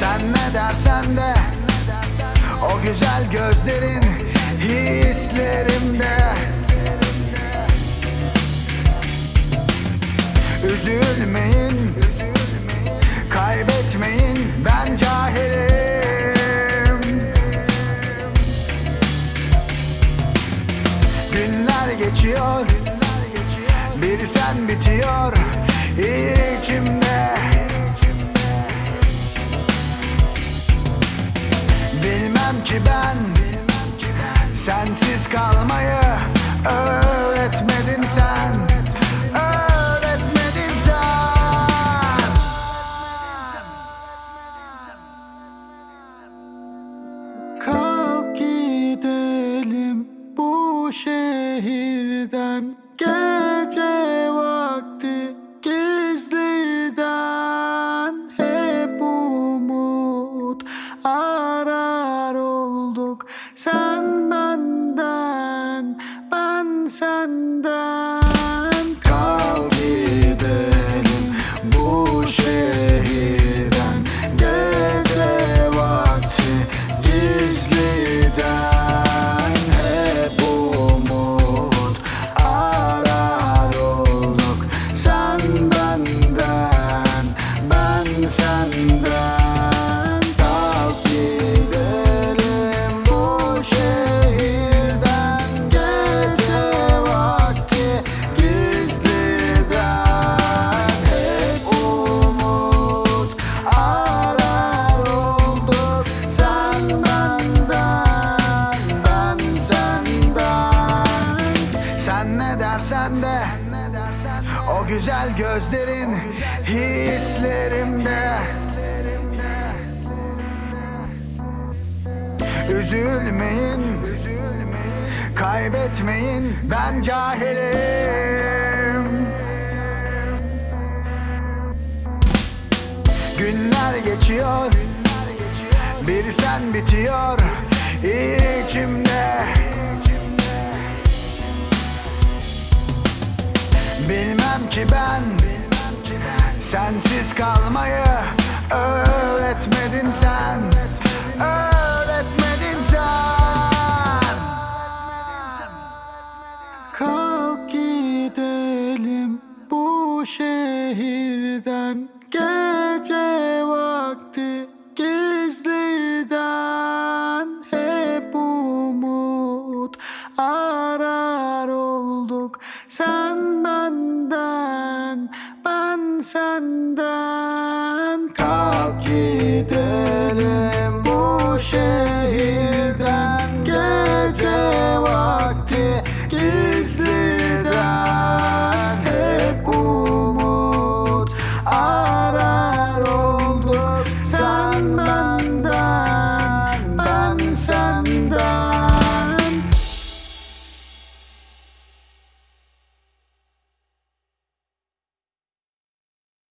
Sen ne dersen de O güzel gözlerin hislerimde. Üzülmeyin Kaybetmeyin ben cahilim. Günler geçiyor Bir sen bitiyor içimde Sensiz kalmayı öğretmedin sen. Öğretmedin sen. Kalk gidelim bu şehirden o güzel gözlerin hislerimde. Üzülmeyin Kaybetmeyin ben cahilim. Günler geçiyor Bir sen bitiyor içimde Bilmem ki ben Sensiz kalmayı öğretmedin sen Öğretmedin sen. Kalk gidelim bu şehirden Gece vakti 산만단 반산단.